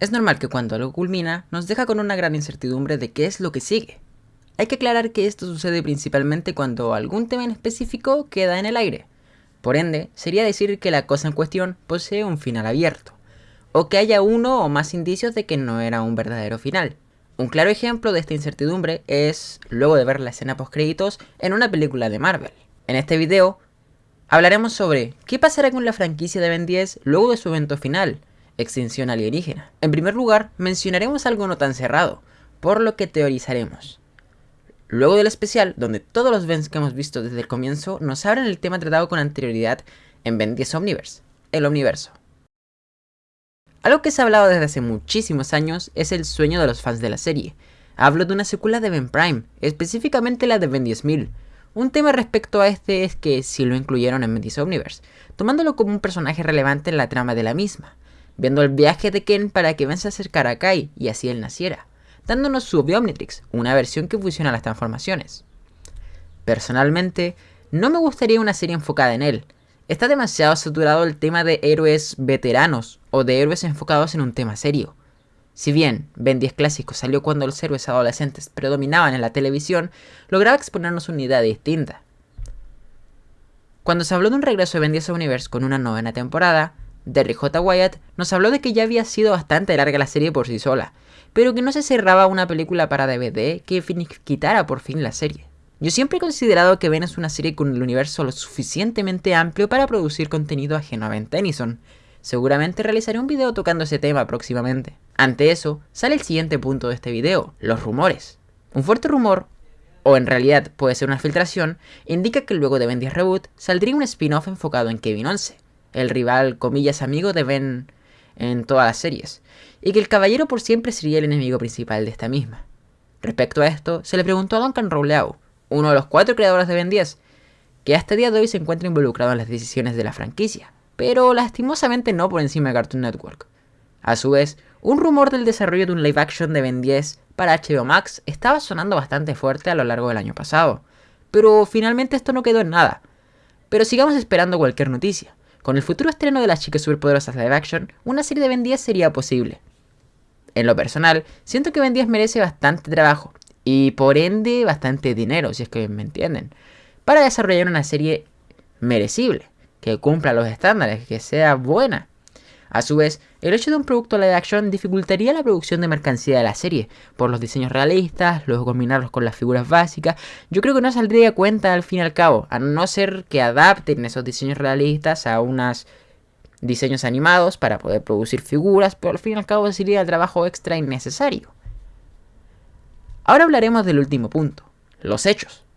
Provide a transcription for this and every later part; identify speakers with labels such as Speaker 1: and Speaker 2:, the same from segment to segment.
Speaker 1: Es normal que cuando algo culmina, nos deja con una gran incertidumbre de qué es lo que sigue. Hay que aclarar que esto sucede principalmente cuando algún tema en específico queda en el aire. Por ende, sería decir que la cosa en cuestión posee un final abierto, o que haya uno o más indicios de que no era un verdadero final. Un claro ejemplo de esta incertidumbre es luego de ver la escena post créditos en una película de Marvel. En este video hablaremos sobre qué pasará con la franquicia de Ben 10 luego de su evento final, Extinción Alienígena. En primer lugar, mencionaremos algo no tan cerrado, por lo que teorizaremos. Luego del especial, donde todos los Vens que hemos visto desde el comienzo nos abren el tema tratado con anterioridad en Ben 10 Omniverse, el Omniverso. Algo que se ha hablado desde hace muchísimos años es el sueño de los fans de la serie. Hablo de una secuela de Ben Prime, específicamente la de Ben 10.000. Un tema respecto a este es que si lo incluyeron en Ben 10 Omniverse, tomándolo como un personaje relevante en la trama de la misma, viendo el viaje de Ken para que Ben se acercara a Kai y así él naciera dándonos su Biomnitrix, una versión que fusiona las transformaciones. Personalmente, no me gustaría una serie enfocada en él. Está demasiado saturado el tema de héroes veteranos o de héroes enfocados en un tema serio. Si bien Ben 10 Clásico salió cuando los héroes adolescentes predominaban en la televisión, lograba exponernos una idea distinta. Cuando se habló de un regreso de Ben 10 Universe con una novena temporada, Derry J. Wyatt nos habló de que ya había sido bastante larga la serie por sí sola, pero que no se cerraba una película para DVD que quitara por fin la serie. Yo siempre he considerado que Ben es una serie con el universo lo suficientemente amplio para producir contenido ajeno a Ben Tennyson. Seguramente realizaré un video tocando ese tema próximamente. Ante eso, sale el siguiente punto de este video, los rumores. Un fuerte rumor, o en realidad puede ser una filtración, indica que luego de Ben 10 Reboot saldría un spin-off enfocado en Kevin 11, el rival comillas amigo de Ben en todas las series, y que el caballero por siempre sería el enemigo principal de esta misma. Respecto a esto, se le preguntó a Duncan Rouleau, uno de los cuatro creadores de Ben 10, que hasta el día de hoy se encuentra involucrado en las decisiones de la franquicia, pero lastimosamente no por encima de Cartoon Network. A su vez, un rumor del desarrollo de un live action de Ben 10 para HBO Max estaba sonando bastante fuerte a lo largo del año pasado, pero finalmente esto no quedó en nada. Pero sigamos esperando cualquier noticia. Con el futuro estreno de las chicas superpoderosas live action, una serie de Ben 10 sería posible. En lo personal, siento que Ben 10 merece bastante trabajo, y por ende bastante dinero, si es que me entienden, para desarrollar una serie merecible, que cumpla los estándares, que sea buena. A su vez, el hecho de un producto live action dificultaría la producción de mercancía de la serie, por los diseños realistas, luego combinarlos con las figuras básicas, yo creo que no saldría cuenta al fin y al cabo, a no ser que adapten esos diseños realistas a unos diseños animados para poder producir figuras, pero al fin y al cabo sería el trabajo extra innecesario. Ahora hablaremos del último punto, los hechos.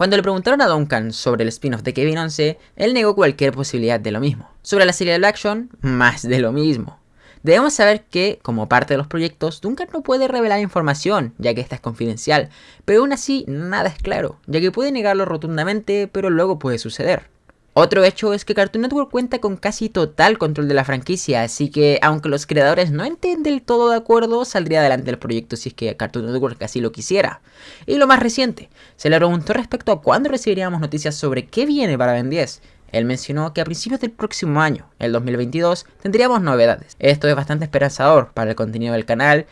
Speaker 1: Cuando le preguntaron a Duncan sobre el spin-off de Kevin 11, él negó cualquier posibilidad de lo mismo. Sobre la serie de action, más de lo mismo. Debemos saber que, como parte de los proyectos, Duncan no puede revelar información, ya que esta es confidencial, pero aún así nada es claro, ya que puede negarlo rotundamente, pero luego puede suceder. Otro hecho es que Cartoon Network cuenta con casi total control de la franquicia, así que aunque los creadores no estén del todo de acuerdo, saldría adelante el proyecto si es que Cartoon Network así lo quisiera. Y lo más reciente, se le preguntó respecto a cuándo recibiríamos noticias sobre qué viene para Ben 10. Él mencionó que a principios del próximo año, el 2022, tendríamos novedades. Esto es bastante esperanzador para el contenido del canal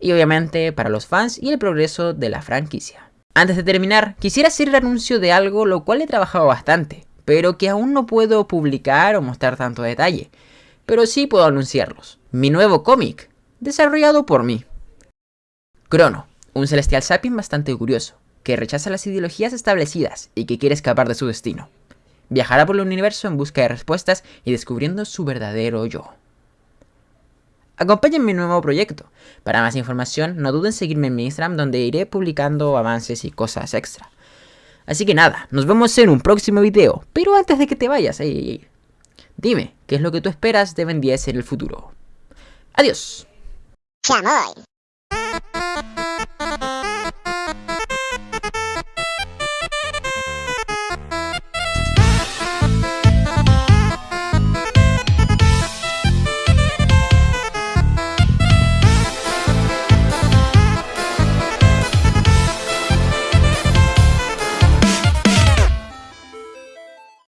Speaker 1: y obviamente para los fans y el progreso de la franquicia. Antes de terminar, quisiera hacer el anuncio de algo lo cual he trabajado bastante pero que aún no puedo publicar o mostrar tanto detalle. Pero sí puedo anunciarlos. Mi nuevo cómic, desarrollado por mí. Crono, un celestial sapien bastante curioso, que rechaza las ideologías establecidas y que quiere escapar de su destino. Viajará por el universo en busca de respuestas y descubriendo su verdadero yo. Acompáñenme en mi nuevo proyecto. Para más información, no duden en seguirme en mi Instagram donde iré publicando avances y cosas extra. Así que nada, nos vemos en un próximo video. Pero antes de que te vayas, dime, ¿qué es lo que tú esperas de Ben 10 en el futuro? Adiós.